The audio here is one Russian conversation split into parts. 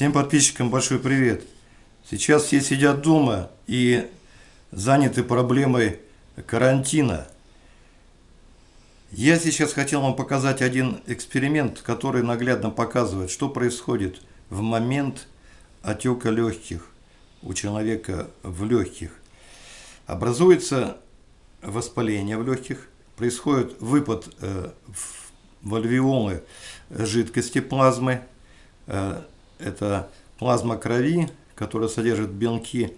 Всем подписчикам большой привет. Сейчас все сидят дома и заняты проблемой карантина. Я сейчас хотел вам показать один эксперимент, который наглядно показывает, что происходит в момент отека легких у человека в легких. Образуется воспаление в легких, происходит выпад э, в альвеолы жидкости плазмы, э, это плазма крови, которая содержит белки.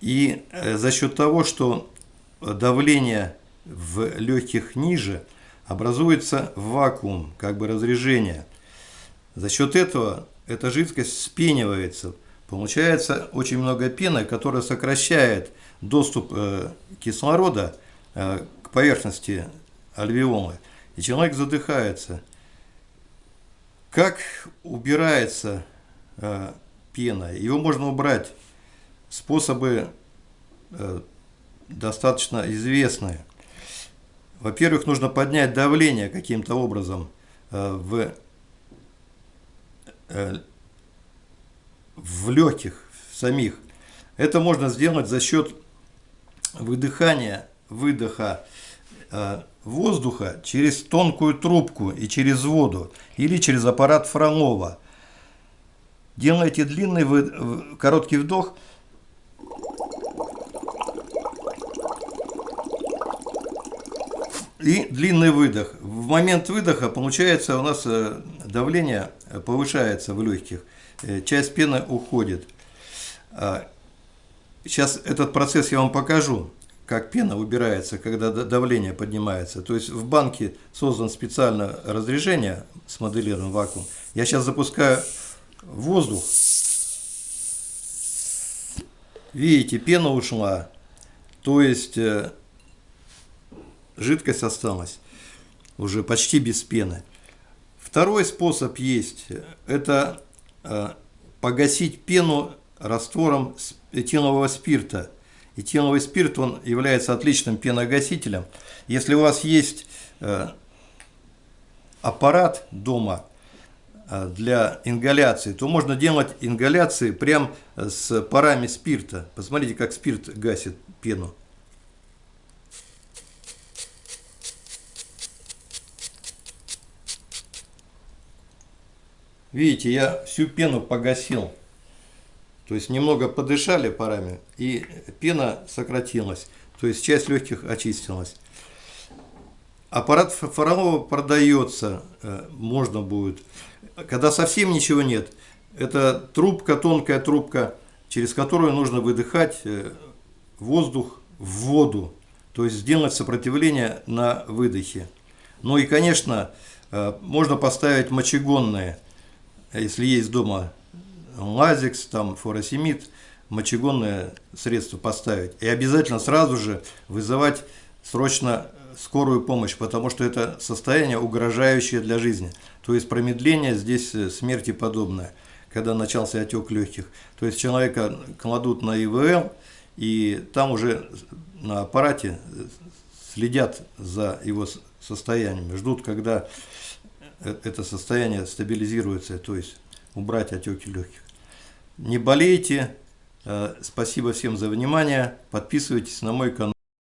И э, за счет того, что давление в легких ниже, образуется вакуум, как бы разрежение. За счет этого эта жидкость спенивается. Получается очень много пены, которая сокращает доступ э, кислорода э, к поверхности альвеолы. И человек задыхается. Как убирается э, пена? Его можно убрать. Способы э, достаточно известные. Во-первых, нужно поднять давление каким-то образом э, в, э, в легких самих. Это можно сделать за счет выдыхания, выдоха э, воздуха через тонкую трубку и через воду или через аппарат Фролова. Делайте длинный короткий вдох и длинный выдох. В момент выдоха получается у нас э, давление повышается в легких, э, часть пены уходит. Сейчас а, этот процесс я вам покажу как пена убирается, когда давление поднимается. То есть в банке создан специально разрежение с моделированным вакуум. Я сейчас запускаю воздух. Видите, пена ушла, то есть э, жидкость осталась уже почти без пены. Второй способ есть, это э, погасить пену раствором этилового спирта – Этиловый спирт он является отличным пеногасителем. Если у вас есть э, аппарат дома э, для ингаляции, то можно делать ингаляции прям с парами спирта. Посмотрите, как спирт гасит пену. Видите, я всю пену погасил. То есть немного подышали парами, и пена сократилась. То есть часть легких очистилась. Аппарат Фролова продается, э, можно будет. Когда совсем ничего нет, это трубка, тонкая трубка, через которую нужно выдыхать э, воздух в воду. То есть сделать сопротивление на выдохе. Ну и, конечно, э, можно поставить мочегонные, если есть дома лазикс, там, фуросемид, мочегонное средство поставить. И обязательно сразу же вызывать срочно скорую помощь, потому что это состояние угрожающее для жизни. То есть промедление здесь э, смерти подобное, когда начался отек легких. То есть человека кладут на ИВЛ, и там уже на аппарате э, следят за его состоянием, ждут, когда э, это состояние стабилизируется, то есть убрать отеки легких. Не болейте. Э, спасибо всем за внимание. Подписывайтесь на мой канал.